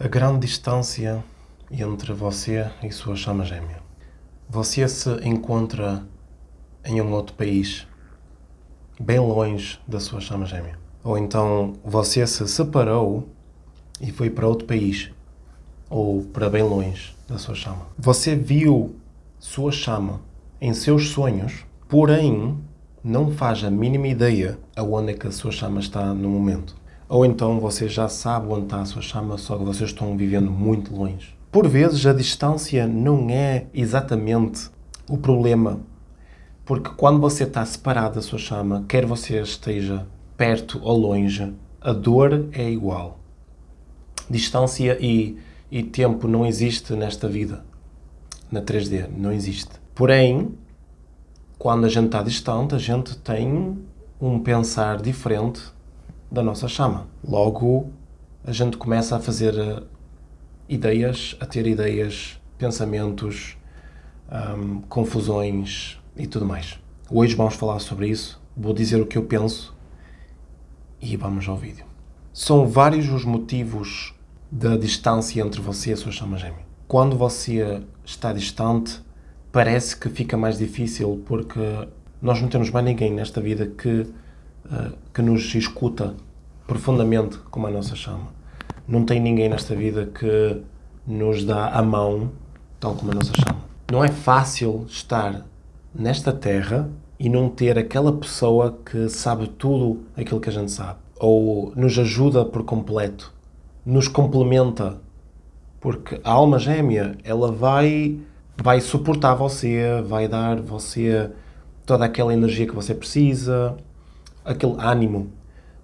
A grande distância entre você e sua chama gêmea. Você se encontra em um outro país, bem longe da sua chama gêmea. Ou então você se separou e foi para outro país, ou para bem longe da sua chama. Você viu sua chama em seus sonhos, porém não faz a mínima ideia aonde é que a sua chama está no momento. Ou então você já sabe onde está a sua chama, só que vocês estão vivendo muito longe. Por vezes a distância não é exatamente o problema, porque quando você está separado da sua chama, quer você esteja perto ou longe, a dor é igual. Distância e, e tempo não existe nesta vida, na 3D, não existe. Porém, quando a gente está distante, a gente tem um pensar diferente da nossa chama. Logo, a gente começa a fazer eh, ideias, a ter ideias, pensamentos, confusões e tudo mais. Hoje vamos falar sobre isso, vou dizer o que eu penso e vamos ao vídeo. São vários os motivos da distância entre você e a sua chama gêmea. Quando você está distante, parece que fica mais difícil porque nós não temos mais ninguém nesta vida que que nos escuta profundamente como a nossa chama. Não tem ninguém nesta vida que nos dá a mão tal como a nossa chama. Não é fácil estar nesta terra e não ter aquela pessoa que sabe tudo aquilo que a gente sabe. Ou nos ajuda por completo, nos complementa. Porque a alma gêmea, ela vai, vai suportar você, vai dar você toda aquela energia que você precisa, aquele ânimo,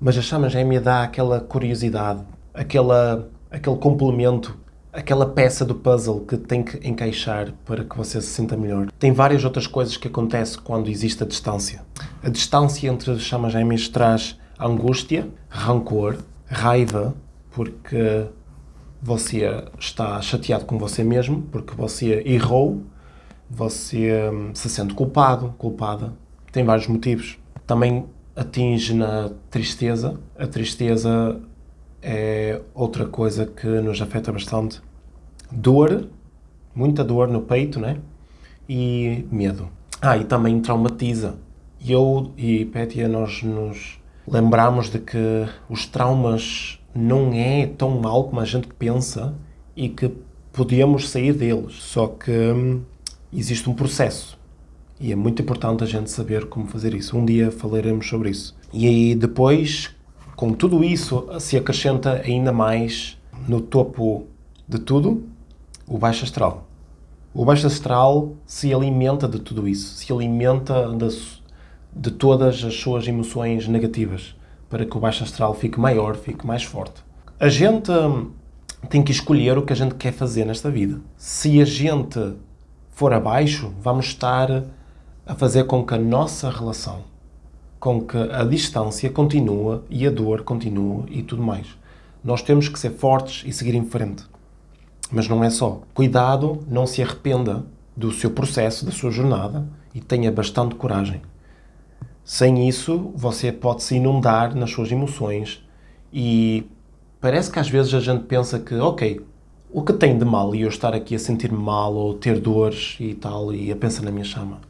mas a chama gêmea dá aquela curiosidade, aquela, aquele complemento, aquela peça do puzzle que tem que encaixar para que você se sinta melhor. Tem várias outras coisas que acontecem quando existe a distância. A distância entre as chamas gêmeas traz angústia, rancor, raiva, porque você está chateado com você mesmo, porque você errou, você hum, se sente culpado, culpada. Tem vários motivos. Também atinge na tristeza. A tristeza é outra coisa que nos afeta bastante. Dor, muita dor no peito, né? E medo. Ah, e também traumatiza. Eu e Pétia, nós nos lembramos de que os traumas não é tão mal como a gente pensa e que podemos sair deles. Só que hum, existe um processo e é muito importante a gente saber como fazer isso. Um dia falaremos sobre isso. E aí depois, com tudo isso, se acrescenta ainda mais no topo de tudo, o baixo astral. O baixo astral se alimenta de tudo isso, se alimenta de, de todas as suas emoções negativas, para que o baixo astral fique maior, fique mais forte. A gente hum, tem que escolher o que a gente quer fazer nesta vida. Se a gente for abaixo, vamos estar a fazer com que a nossa relação, com que a distância continua e a dor continua e tudo mais. Nós temos que ser fortes e seguir em frente. Mas não é só. Cuidado, não se arrependa do seu processo, da sua jornada e tenha bastante coragem. Sem isso, você pode se inundar nas suas emoções e parece que às vezes a gente pensa que, ok, o que tem de mal eu estar aqui a sentir-me mal ou ter dores e tal e a pensar na minha chama?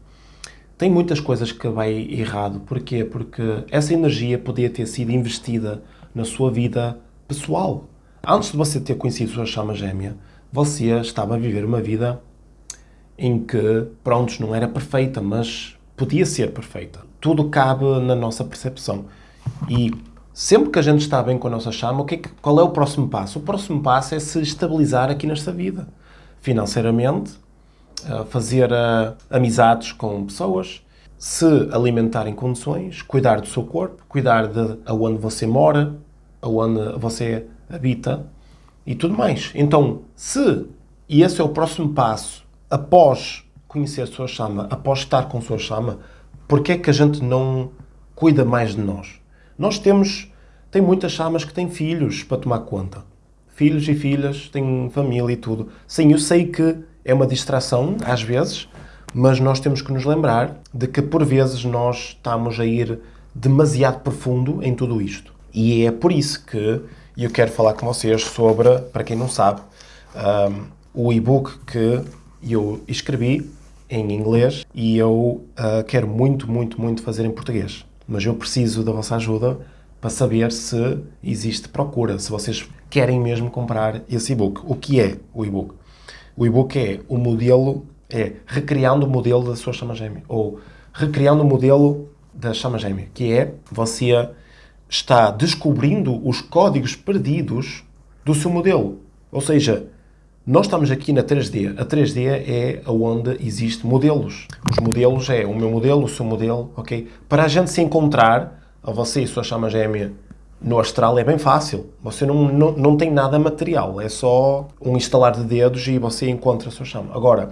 Tem muitas coisas que vai errado. Porquê? Porque essa energia podia ter sido investida na sua vida pessoal. Antes de você ter conhecido sua chama gêmea, você estava a viver uma vida em que, pronto, não era perfeita, mas podia ser perfeita. Tudo cabe na nossa percepção. E sempre que a gente está bem com a nossa chama, o que é que, qual é o próximo passo? O próximo passo é se estabilizar aqui nesta vida. Financeiramente, fazer amizades com pessoas, se alimentar em condições, cuidar do seu corpo, cuidar de aonde você mora, aonde você habita e tudo mais. Então, se, e esse é o próximo passo, após conhecer a sua chama, após estar com a sua chama, porque é que a gente não cuida mais de nós? Nós temos, tem muitas chamas que têm filhos para tomar conta. Filhos e filhas, têm família e tudo. Sim, eu sei que é uma distração, às vezes, mas nós temos que nos lembrar de que, por vezes, nós estamos a ir demasiado profundo em tudo isto. E é por isso que eu quero falar com vocês sobre, para quem não sabe, um, o e-book que eu escrevi em inglês e eu uh, quero muito, muito, muito fazer em português. Mas eu preciso da vossa ajuda para saber se existe procura, se vocês querem mesmo comprar esse e-book. O que é o e-book? O e-book é o modelo, é recriando o modelo da sua chama gêmea, ou recriando o modelo da chama gêmea, que é você está descobrindo os códigos perdidos do seu modelo. Ou seja, nós estamos aqui na 3D. A 3D é onde existe modelos. Os modelos é o meu modelo, o seu modelo, ok? Para a gente se encontrar, a você e a sua chama gêmea, no astral é bem fácil. Você não, não, não tem nada material. É só um instalar de dedos e você encontra a sua chama. Agora,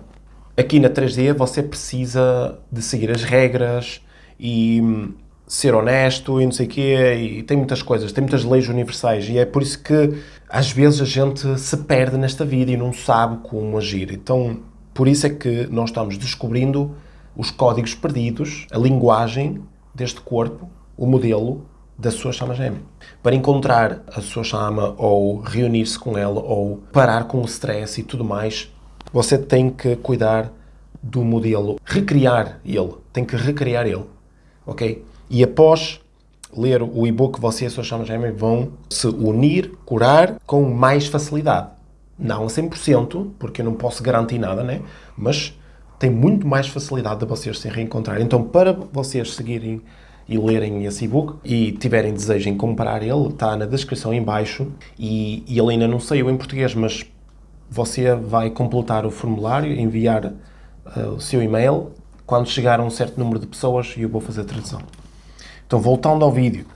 aqui na 3D você precisa de seguir as regras e hum, ser honesto e não sei o quê, e tem muitas coisas, tem muitas leis universais, e é por isso que às vezes a gente se perde nesta vida e não sabe como agir. Então, por isso é que nós estamos descobrindo os códigos perdidos, a linguagem deste corpo, o modelo da sua chama gêmea. Para encontrar a sua chama, ou reunir-se com ela, ou parar com o stress e tudo mais, você tem que cuidar do modelo, recriar ele, tem que recriar ele, ok? E após ler o e-book, você e a sua chama gêmea vão se unir, curar com mais facilidade. Não a 100%, porque eu não posso garantir nada, né? Mas tem muito mais facilidade de vocês se reencontrar. Então, para vocês seguirem e lerem esse e-book e tiverem desejo em comprar ele, está na descrição em baixo e, e ele ainda não saiu em português, mas você vai completar o formulário, enviar uh, o seu e-mail. Quando chegar a um certo número de pessoas, eu vou fazer a tradução. Então, voltando ao vídeo.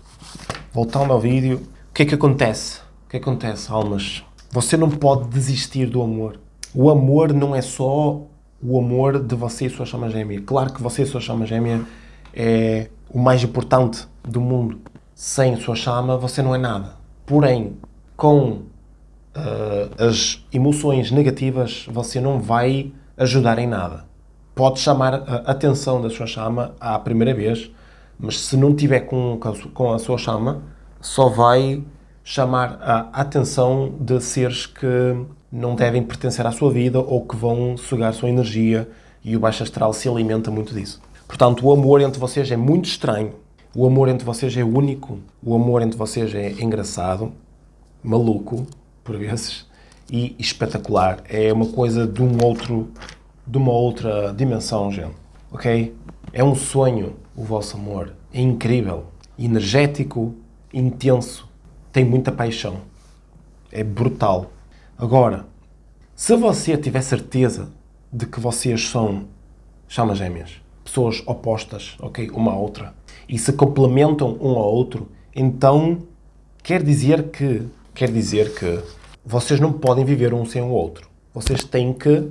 Voltando ao vídeo, o que é que acontece? O é que acontece, almas? Você não pode desistir do amor. O amor não é só o amor de você e sua chama gêmea. Claro que você e sua chama gêmea é o mais importante do mundo. Sem sua chama, você não é nada. Porém, com uh, as emoções negativas, você não vai ajudar em nada. Pode chamar a atenção da sua chama à primeira vez, mas se não tiver com, com a sua chama, só vai chamar a atenção de seres que não devem pertencer à sua vida ou que vão sugar sua energia e o baixo astral se alimenta muito disso. Portanto, o amor entre vocês é muito estranho. O amor entre vocês é único. O amor entre vocês é engraçado, maluco, por vezes, e espetacular. É uma coisa de um outro, de uma outra dimensão, gente. Ok? É um sonho o vosso amor. É incrível, energético, intenso, tem muita paixão. É brutal. Agora, se você tiver certeza de que vocês são chamas gêmeas, pessoas opostas, ok, uma à outra, e se complementam um ao outro, então quer dizer que quer dizer que vocês não podem viver um sem o outro. Vocês têm que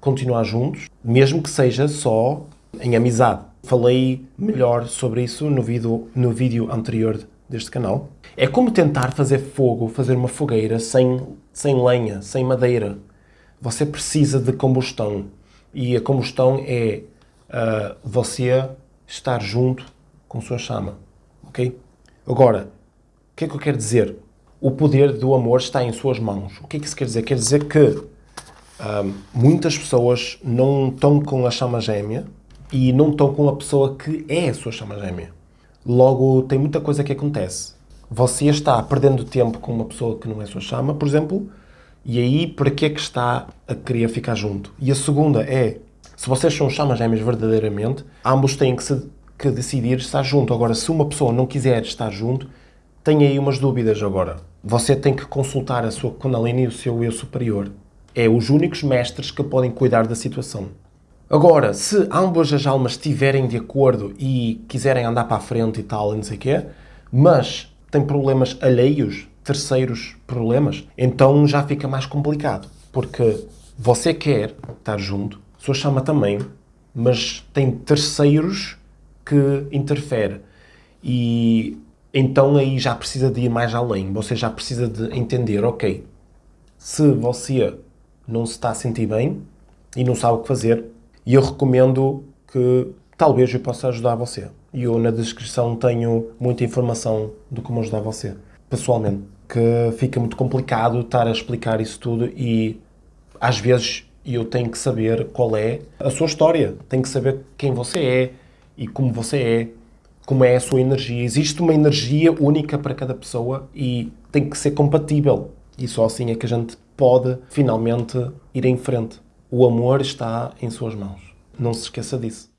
continuar juntos, mesmo que seja só em amizade. Falei melhor sobre isso no vídeo, no vídeo anterior deste canal. É como tentar fazer fogo, fazer uma fogueira sem, sem lenha, sem madeira. Você precisa de combustão. E a combustão é uh, você estar junto com sua chama. Ok? Agora, o que é que eu quero dizer? O poder do amor está em suas mãos. O que é que isso quer dizer? Quer dizer que uh, muitas pessoas não estão com a chama gêmea e não estão com a pessoa que é a sua chama gêmea. Logo, tem muita coisa que acontece. Você está perdendo tempo com uma pessoa que não é sua chama, por exemplo, e aí para que é que está a querer ficar junto? E a segunda é, se vocês são chamas gêmeas verdadeiramente, ambos têm que, se, que decidir estar junto. Agora, se uma pessoa não quiser estar junto, tem aí umas dúvidas agora. Você tem que consultar a sua Kundalini e o seu eu superior. É os únicos mestres que podem cuidar da situação. Agora, se ambas as almas estiverem de acordo e quiserem andar para a frente e tal, não sei o quê, mas têm problemas alheios, terceiros problemas, então já fica mais complicado. Porque você quer estar junto, sua chama também, mas tem terceiros que interferem. E então aí já precisa de ir mais além. Você já precisa de entender, ok, se você não se está a sentir bem e não sabe o que fazer, eu recomendo que talvez eu possa ajudar você. E eu na descrição tenho muita informação de como ajudar você, pessoalmente. que fica muito complicado estar a explicar isso tudo e às vezes eu tenho que saber qual é a sua história, tenho que saber quem você é e como você é, como é a sua energia. Existe uma energia única para cada pessoa e tem que ser compatível. E só assim é que a gente pode finalmente ir em frente. O amor está em suas mãos. Não se esqueça disso.